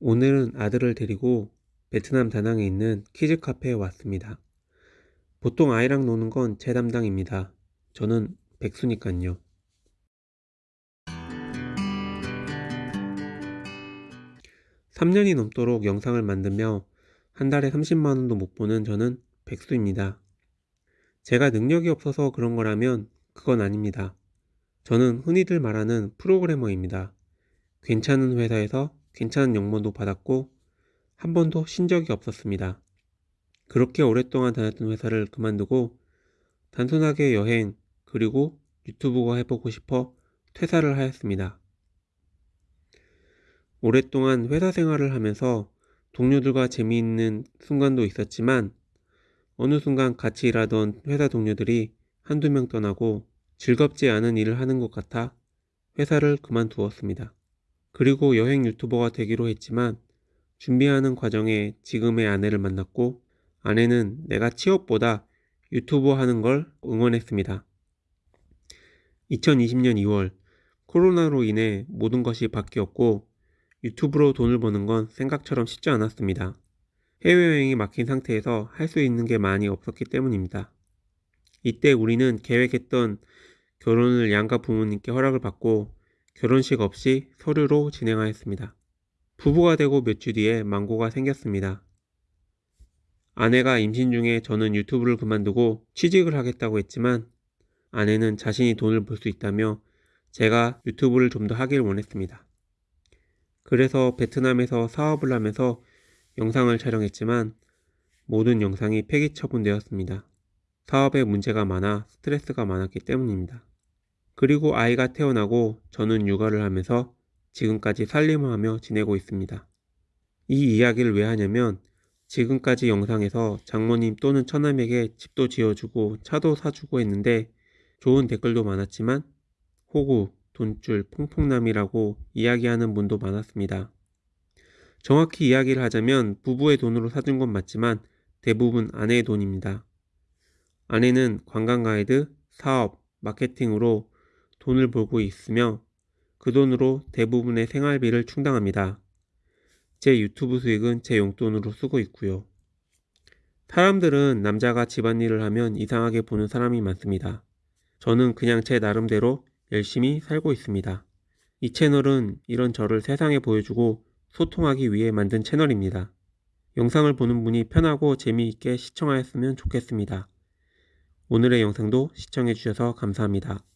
오늘은 아들을 데리고 베트남 다낭에 있는 키즈 카페에 왔습니다. 보통 아이랑 노는 건 제 담당입니다. 저는 백수니깐요. 3년이 넘도록 영상을 만들며 한 달에 30만원도 못 보는 저는 백수입니다. 제가 능력이 없어서 그런 거라면 그건 아닙니다. 저는 흔히들 말하는 프로그래머입니다. 괜찮은 회사에서 괜찮은 연봉도 받았고 한 번도 쉰 적이 없었습니다. 그렇게 오랫동안 다녔던 회사를 그만두고 단순하게 여행 그리고 유튜브가 해보고 싶어 퇴사를 하였습니다. 오랫동안 회사 생활을 하면서 동료들과 재미있는 순간도 있었지만 어느 순간 같이 일하던 회사 동료들이 한두 명 떠나고 즐겁지 않은 일을 하는 것 같아 회사를 그만두었습니다. 그리고 여행 유튜버가 되기로 했지만 준비하는 과정에 지금의 아내를 만났고 아내는 내가 취업보다 유튜버 하는 걸 응원했습니다. 2020년 2월 코로나로 인해 모든 것이 바뀌었고 유튜브로 돈을 버는 건 생각처럼 쉽지 않았습니다. 해외여행이 막힌 상태에서 할 수 있는 게 많이 없었기 때문입니다. 이때 우리는 계획했던 결혼을 양가 부모님께 허락을 받고 결혼식 없이 서류로 진행하였습니다. 부부가 되고 몇 주 뒤에 망고가 생겼습니다. 아내가 임신 중에 저는 유튜브를 그만두고 취직을 하겠다고 했지만 아내는 자신이 돈을 벌 수 있다며 제가 유튜브를 좀 더 하길 원했습니다. 그래서 베트남에서 사업을 하면서 영상을 촬영했지만 모든 영상이 폐기 처분되었습니다. 사업에 문제가 많아 스트레스가 많았기 때문입니다. 그리고 아이가 태어나고 저는 육아를 하면서 지금까지 살림을 하며 지내고 있습니다. 이 이야기를 왜 하냐면 지금까지 영상에서 장모님 또는 처남에게 집도 지어주고 차도 사주고 했는데 좋은 댓글도 많았지만 호구, 돈줄, 퐁퐁남이라고 이야기하는 분도 많았습니다. 정확히 이야기를 하자면 부부의 돈으로 사준 건 맞지만 대부분 아내의 돈입니다. 아내는 관광 가이드, 사업, 마케팅으로 돈을 벌고 있으며 그 돈으로 대부분의 생활비를 충당합니다. 제 유튜브 수익은 제 용돈으로 쓰고 있고요. 사람들은 남자가 집안일을 하면 이상하게 보는 사람이 많습니다. 저는 그냥 제 나름대로 열심히 살고 있습니다. 이 채널은 이런 저를 세상에 보여주고 소통하기 위해 만든 채널입니다. 영상을 보는 분이 편하고 재미있게 시청하였으면 좋겠습니다. 오늘의 영상도 시청해주셔서 감사합니다.